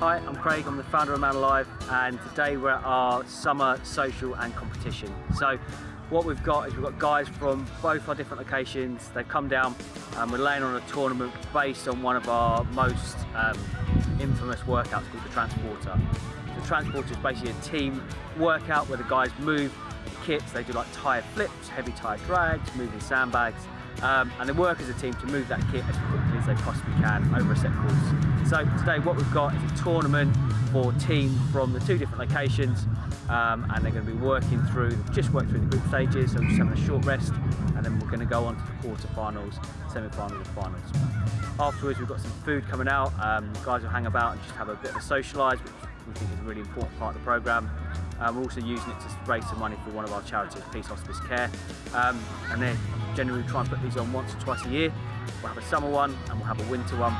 Hi, I'm Craig, I'm the founder of Man Alive and today we're at our summer social and competition. So what we've got is we've got guys from both our different locations, they've come down and we're laying on a tournament based on one of our most um, infamous workouts called the Transporter. The Transporter is basically a team workout where the guys move kits, they do like tyre flips, heavy tyre drags, moving sandbags, um, and they work as a team to move that kit as quickly as they possibly can over a set course. So today what we've got is a tournament for teams from the two different locations um, and they're going to be working through, they've just worked through the group stages, so just having a short rest and then we're going to go on to the quarter-finals, semi-finals and finals. Afterwards we've got some food coming out, um, guys will hang about and just have a bit of a socialise, which we think is a really important part of the programme. Um, we're also using it to raise some money for one of our charities, Peace Hospice Care. Um, and then generally we try and put these on once or twice a year. We'll have a summer one and we'll have a winter one.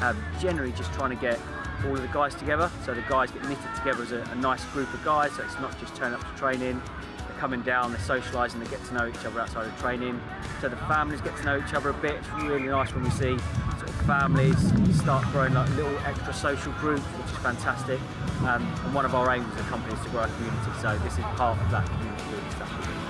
Um, generally just trying to get all of the guys together. So the guys get knitted together as a, a nice group of guys. So it's not just turning up to training, they're coming down, they're socialising, they get to know each other outside of training. So the families get to know each other a bit. It's really nice when we see families start growing like little extra social groups, which is fantastic. Um, and one of our aims as a company is to grow our community. So this is part of that community stuff.